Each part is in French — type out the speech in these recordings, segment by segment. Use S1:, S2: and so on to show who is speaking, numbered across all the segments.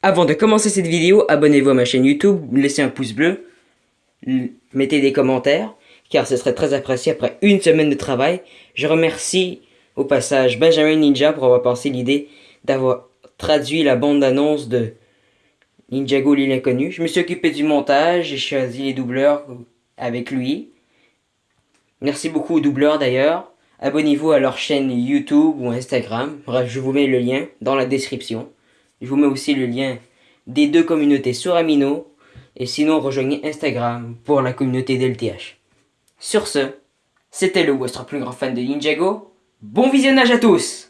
S1: Avant de commencer cette vidéo, abonnez-vous à ma chaîne YouTube, laissez un pouce bleu, mettez des commentaires, car ce serait très apprécié après une semaine de travail. Je remercie au passage Benjamin Ninja pour avoir pensé l'idée d'avoir traduit la bande-annonce de Ninjago l'île inconnue. Je me suis occupé du montage, j'ai choisi les doubleurs avec lui. Merci beaucoup aux doubleurs d'ailleurs. Abonnez-vous à leur chaîne YouTube ou Instagram. Bref, je vous mets le lien dans la description. Je vous mets aussi le lien des deux communautés sur Amino. Et sinon, rejoignez Instagram pour la communauté d'LTH. Sur ce, c'était le votre plus grand fan de Ninjago. Bon visionnage à tous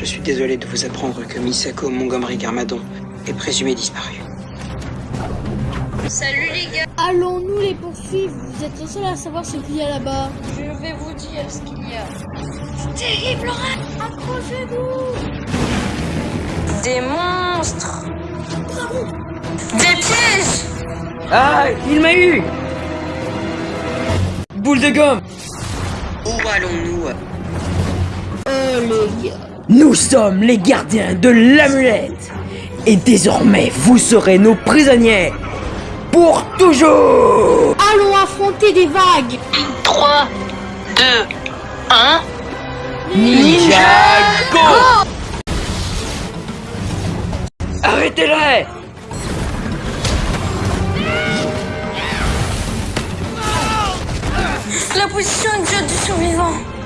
S2: Je suis désolé de vous apprendre que Misako Montgomery Garmadon est présumé disparu.
S3: Salut les gars.
S4: Allons-nous les poursuivre? Vous êtes les seuls à savoir ce qu'il y a là-bas.
S3: Je vais vous dire ce qu'il y a.
S4: Terrible, Laura Accrochez-vous!
S3: Des monstres. Des pièges.
S1: Ah, il m'a eu. Boule de gomme.
S2: Où allons-nous?
S4: Euh, les gars...
S1: Nous sommes les gardiens de l'amulette. Et désormais, vous serez nos prisonniers. Pour toujours.
S4: Allons affronter des vagues.
S3: 3, 2, 1...
S1: Ninjago Arrêtez-les!
S3: La position exacte du survivant